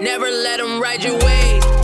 Never let them ride your wave.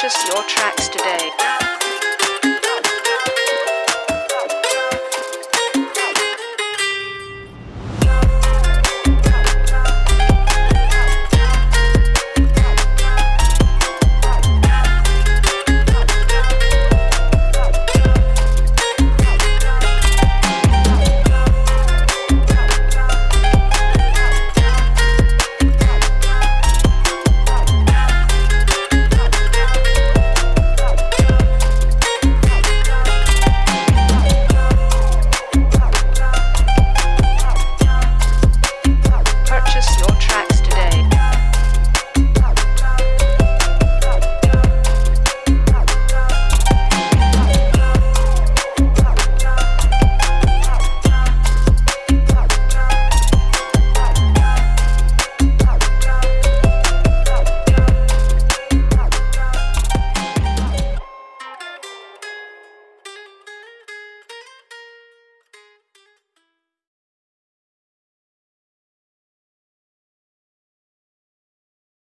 purchase your tracks today.